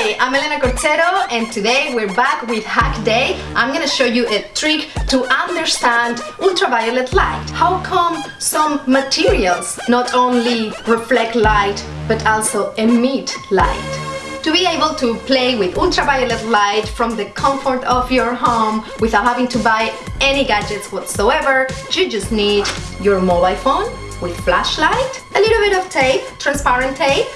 Hi, I'm Elena Cortero and today we're back with Hack Day. I'm gonna show you a trick to understand ultraviolet light. How come some materials not only reflect light but also emit light? To be able to play with ultraviolet light from the comfort of your home without having to buy any gadgets whatsoever, you just need your mobile phone with flashlight, a little bit of tape, transparent tape,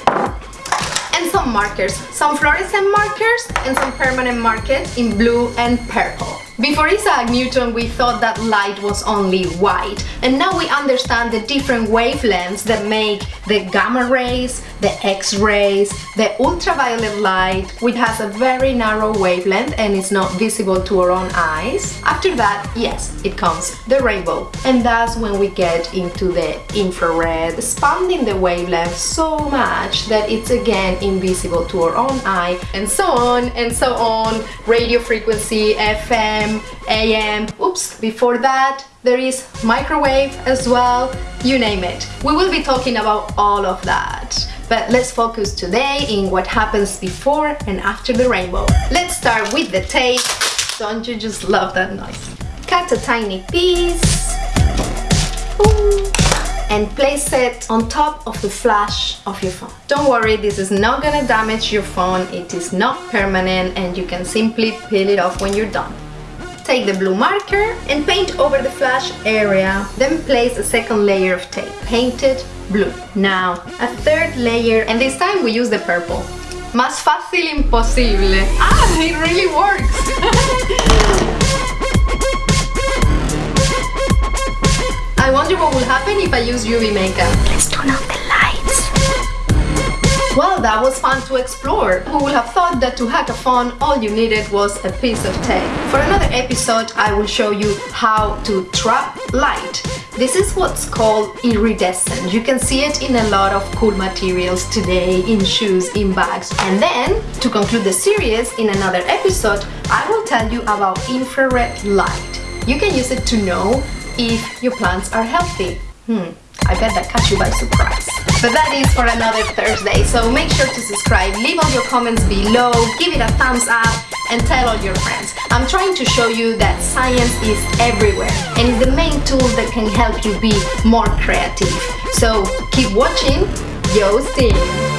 and some markers, some fluorescent markers and some permanent markers in blue and purple. Before Isaac Newton we thought that light was only white. And now we understand the different wavelengths that make the gamma rays, the X-rays, the ultraviolet light which has a very narrow wavelength and is not visible to our own eyes. After that, yes, it comes the rainbow. And that's when we get into the infrared, expanding the wavelength so much that it's again invisible to our own eye and so on and so on, radio frequency, FM, FM, AM, oops, before that there is microwave as well, you name it. We will be talking about all of that. But let's focus today in what happens before and after the rainbow. Let's start with the tape. Don't you just love that noise? Cut a tiny piece. And place it on top of the flash of your phone. Don't worry, this is not gonna damage your phone, it is not permanent and you can simply peel it off when you're done. Take the blue marker and paint over the flash area. Then place a second layer of tape, painted blue. Now, a third layer, and this time we use the purple. Más fácil imposible. Ah, it really works! I wonder what will happen if I use UV makeup. Let's turn on the well, that was fun to explore. Who would have thought that to hack a phone all you needed was a piece of tape? For another episode I will show you how to trap light. This is what's called iridescent. You can see it in a lot of cool materials today, in shoes, in bags. And then, to conclude the series, in another episode, I will tell you about infrared light. You can use it to know if your plants are healthy. Hmm, I bet that catch you by surprise. But that is for another Thursday, so make sure to subscribe, leave all your comments below, give it a thumbs up, and tell all your friends. I'm trying to show you that science is everywhere, and it's the main tool that can help you be more creative. So keep watching, yo team!